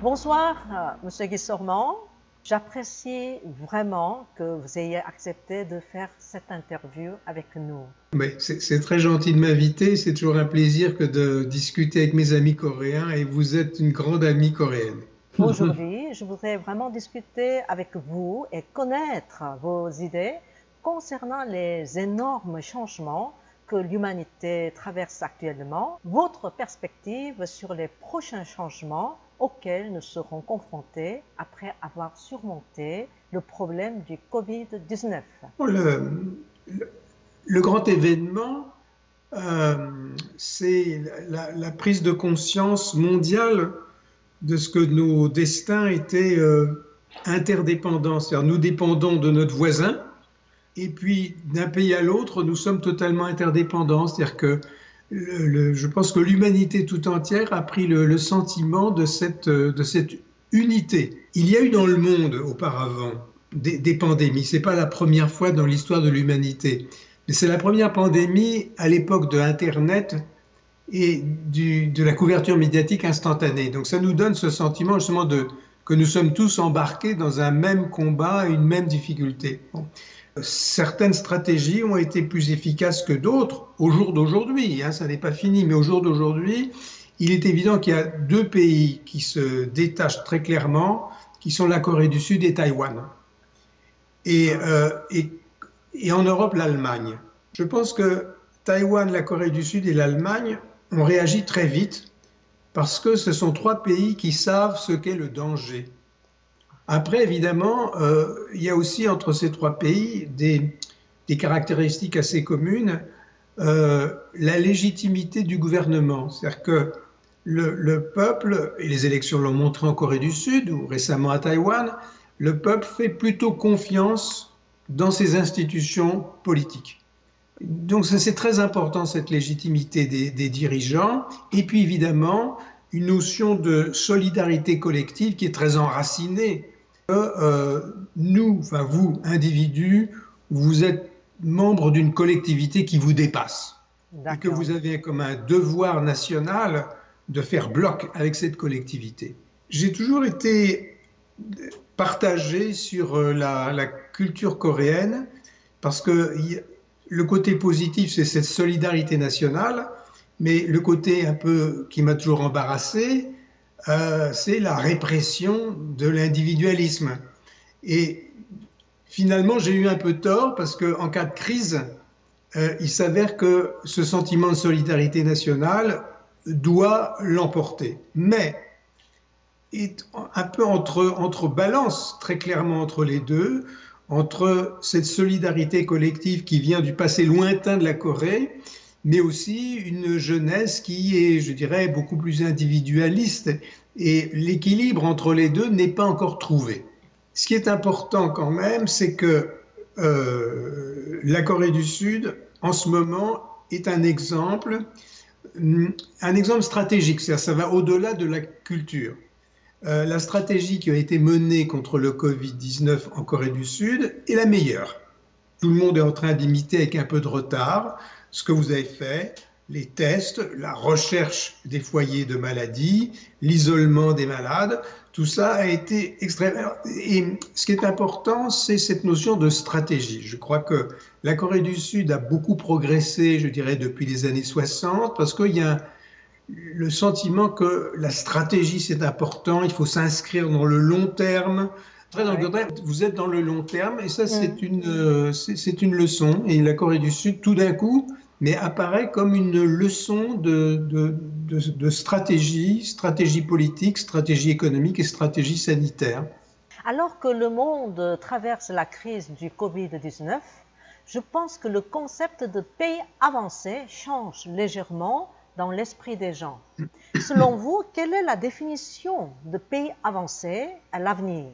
Bonsoir, euh, Monsieur Guissormand. J'apprécie vraiment que vous ayez accepté de faire cette interview avec nous. C'est très gentil de m'inviter. C'est toujours un plaisir que de discuter avec mes amis coréens et vous êtes une grande amie coréenne. Aujourd'hui, je voudrais vraiment discuter avec vous et connaître vos idées concernant les énormes changements que l'humanité traverse actuellement, votre perspective sur les prochains changements auxquels nous serons confrontés après avoir surmonté le problème du Covid-19. Le, grand événement, euh, c'est la, prise de conscience mondiale de ce que nos destins étaient euh, interdépendants. C'est-à-dire nous dépendons de notre voisin, et puis d'un pays à l'autre, nous sommes totalement interdépendants. C'est-à-dire que je pense que l'humanité tout entière a pris le, sentiment de cette, de cette unité. Il y a eu dans le monde auparavant des, des pandémies. C'est pas la première fois dans l'histoire de l'humanité, mais c'est la première pandémie à l'époque de Internet et de la couverture médiatique instantanée. Donc ça nous donne ce sentiment justement de que nous sommes tous embarqués dans un même combat, une même difficulté certaines stratégies ont été plus efficaces que d'autres au jour d'aujourd'hui. Hein, ça n'est pas fini, mais au jour d'aujourd'hui, il est évident qu'il y a deux pays qui se détachent très clairement, qui sont la Corée du Sud et Taïwan. Et, euh, en Europe, l'Allemagne. Je pense que Taïwan, la Corée du Sud et l'Allemagne ont réagi très vite parce que ce sont trois pays qui savent ce qu'est le danger. Après, évidemment, euh, il y a aussi entre ces trois pays des, caractéristiques assez communes. Euh, la légitimité du gouvernement, c'est-à-dire que le, peuple, et les élections l'ont montré en Corée du Sud ou récemment à Taïwan, le peuple fait plutôt confiance dans ses institutions politiques. Donc c'est très important cette légitimité des, des, dirigeants. Et puis évidemment, une notion de solidarité collective qui est très enracinée que euh, nous, enfin vous, individus, vous êtes membre d'une collectivité qui vous dépasse et que vous avez comme un devoir national de faire bloc avec cette collectivité. J'ai toujours été partagé sur euh, la, la culture coréenne parce que le côté positif, c'est cette solidarité nationale, mais le côté un peu qui m'a toujours embarrassé, euh, c'est la répression de l'individualisme. Et finalement, j'ai eu un peu tort parce qu'en cas de crise, euh, il s'avère que ce sentiment de solidarité nationale doit l'emporter. Mais un peu entre, entre balance, très clairement entre les deux, entre cette solidarité collective qui vient du passé lointain de la Corée mais aussi une jeunesse qui est, je dirais, beaucoup plus individualiste. Et l'équilibre entre les deux n'est pas encore trouvé. Ce qui est important quand même, c'est que euh, la Corée du Sud, en ce moment, est un exemple, un exemple stratégique. Ça va au-delà de la culture. Euh, la stratégie qui a été menée contre le Covid-19 en Corée du Sud est la meilleure. Tout le monde est en train d'imiter avec un peu de retard ce que vous avez fait, les tests, la recherche des foyers de maladie, l'isolement des malades, tout ça a été extrêmement... Et ce qui est important, c'est cette notion de stratégie. Je crois que la Corée du Sud a beaucoup progressé, je dirais, depuis les années 60, parce qu'il y a le sentiment que la stratégie, c'est important, il faut s'inscrire dans le long terme, vous êtes dans le long terme et ça, c'est une, euh, c'est une leçon. Et la Corée du Sud, tout d'un coup, mais apparaît comme une leçon de, de, de, stratégie, stratégie politique, stratégie économique et stratégie sanitaire. Alors que le monde traverse la crise du Covid-19, je pense que le concept de pays avancé change légèrement dans l'esprit des gens. Selon vous, quelle est la définition de pays avancé à l'avenir?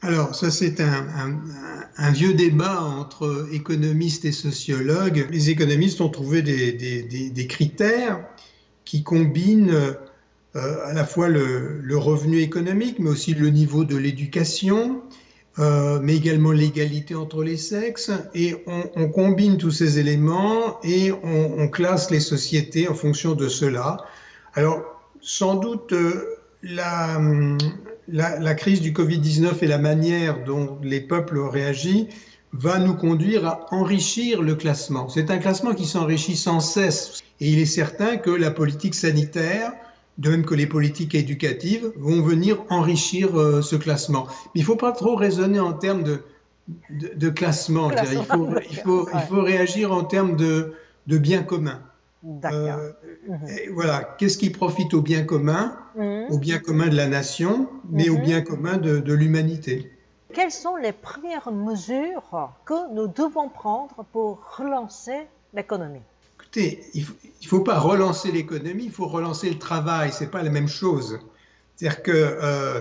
Alors, ça c'est un, vieux débat entre économistes et sociologues. Les économistes ont trouvé des, critères qui combinent euh, à la fois le, revenu économique, mais aussi le niveau de l'éducation, euh, mais également l'égalité entre les sexes. Et on, combine tous ces éléments et on, classe les sociétés en fonction de cela. Alors, sans doute... Euh, la, la, crise du Covid-19 et la manière dont les peuples ont réagi va nous conduire à enrichir le classement. C'est un classement qui s'enrichit sans cesse. Et il est certain que la politique sanitaire, de même que les politiques éducatives, vont venir enrichir euh, ce classement. Mais il ne faut pas trop raisonner en termes de, de, classement. Il, faut, il, faut, il, faut, réagir en termes de, de bien commun. Euh, mhm. Voilà, qu'est-ce qui profite au bien commun, mhm. au bien commun de la nation, mais au mhm. bien commun de, l'humanité Quelles sont les premières mesures que nous devons prendre pour relancer l'économie? Écoutez, il ne faut, pas relancer l'économie, il faut relancer le travail, c'est pas la même chose. C'est-à-dire que, euh,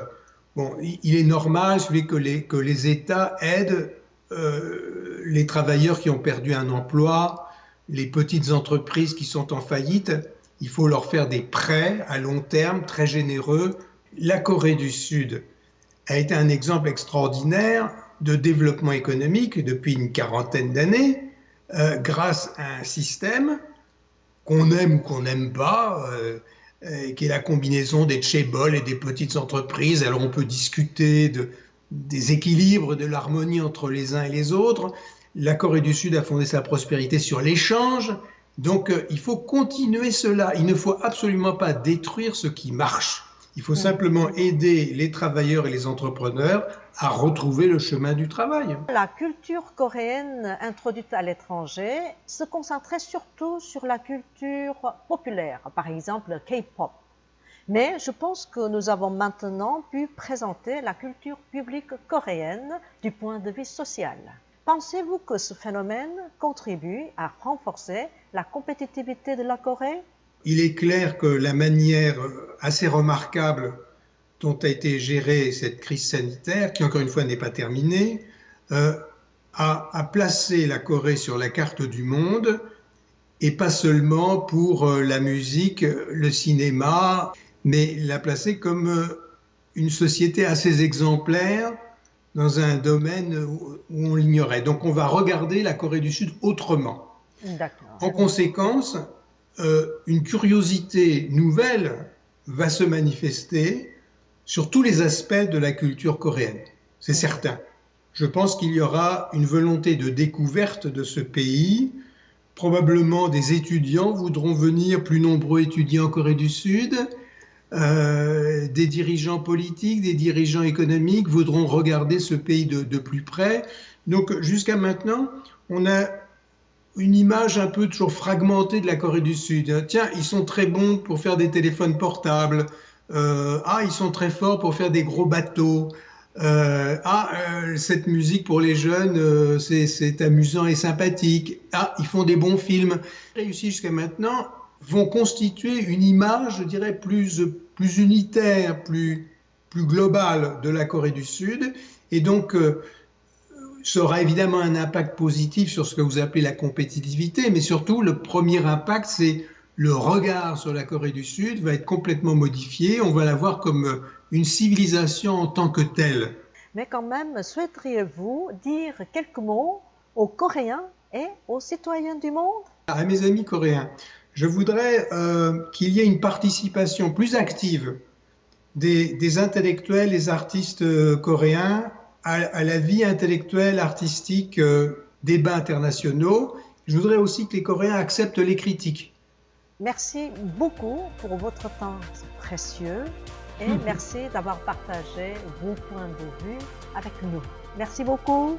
bon, il est normal que les, que les États aident euh, les travailleurs qui ont perdu un emploi, les petites entreprises qui sont en faillite, il faut leur faire des prêts à long terme très généreux. La Corée du Sud a été un exemple extraordinaire de développement économique depuis une quarantaine d'années, euh, grâce à un système qu'on aime ou qu'on n'aime pas, euh, qui est la combinaison des chaebols et des petites entreprises. Alors on peut discuter de, des équilibres, de l'harmonie entre les uns et les autres, la Corée du Sud a fondé sa prospérité sur l'échange. Donc euh, il faut continuer cela. Il ne faut absolument pas détruire ce qui marche. Il faut simplement aider les travailleurs et les entrepreneurs à retrouver le chemin du travail. La culture coréenne introduite à l'étranger se concentrait surtout sur la culture populaire, par exemple le K-pop. Mais je pense que nous avons maintenant pu présenter la culture publique coréenne du point de vue social. Pensez-vous que ce phénomène contribue à renforcer la compétitivité de la Corée? Il est clair que la manière assez remarquable dont a été gérée cette crise sanitaire, qui encore une fois n'est pas terminée, euh, a, placé la Corée sur la carte du monde, et pas seulement pour euh, la musique, le cinéma, mais l'a placé comme euh, une société assez exemplaire dans un domaine où on l'ignorait. Donc on va regarder la Corée du Sud autrement. En conséquence, euh, une curiosité nouvelle va se manifester sur tous les aspects de la culture coréenne. C'est certain. Je pense qu'il y aura une volonté de découverte de ce pays. Probablement des étudiants voudront venir, plus nombreux étudiants en Corée du Sud. Euh, des dirigeants politiques, des dirigeants économiques voudront regarder ce pays de, plus près. Donc jusqu'à maintenant, on a une image un peu toujours fragmentée de la Corée du Sud. Tiens, ils sont très bons pour faire des téléphones portables. Euh, ah, ils sont très forts pour faire des gros bateaux. Euh, ah, cette musique pour les jeunes, c'est amusant et sympathique. Ah, ils font des bons films. Réussi jusqu'à maintenant, vont constituer une image, je dirais, plus, plus unitaire, plus, plus globale de la Corée du Sud. Et donc, euh, ça aura évidemment un impact positif sur ce que vous appelez la compétitivité, mais surtout, le premier impact, c'est le regard sur la Corée du Sud va être complètement modifié. On va la voir comme une civilisation en tant que telle. Mais quand même, souhaiteriez-vous dire quelques mots aux Coréens et aux citoyens du monde? À mes amis coréens, je voudrais euh, qu'il y ait une participation plus active des, intellectuels, des artistes euh, coréens à, la vie intellectuelle, artistique euh, des bas internationaux. Je voudrais aussi que les Coréens acceptent les critiques. Merci beaucoup pour votre temps précieux et merci d'avoir partagé vos points de vue avec nous. Merci beaucoup.